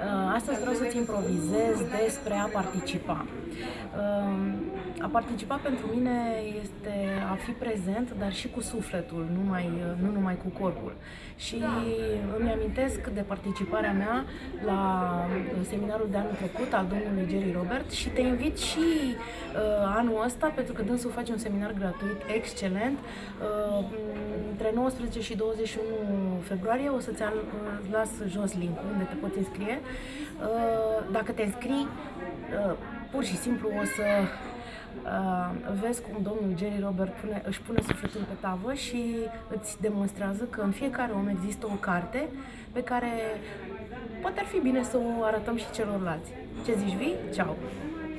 Uh, astăzi vreau să-ți improvizez despre a participa. Uh, a participa pentru mine este a fi prezent, dar și cu sufletul, nu, mai, nu numai cu corpul. Și îmi amintesc de participarea mea la seminarul de anul trecut al domnului Jerry Robert și te invit și uh, anul ăsta, pentru că dânsul face un seminar gratuit excelent. Uh, între 19 și 21 februarie o să-ți las jos link unde te poți înscrie. Uh, dacă te înscrii, uh, pur și simplu o să Uh, vezi cum domnul Jerry Robert pune, își pune sufletul pe tavă și îți demonstrează că în fiecare om există o carte pe care poate ar fi bine să o arătăm și celorlalți. Ce zici, vii? Ceau!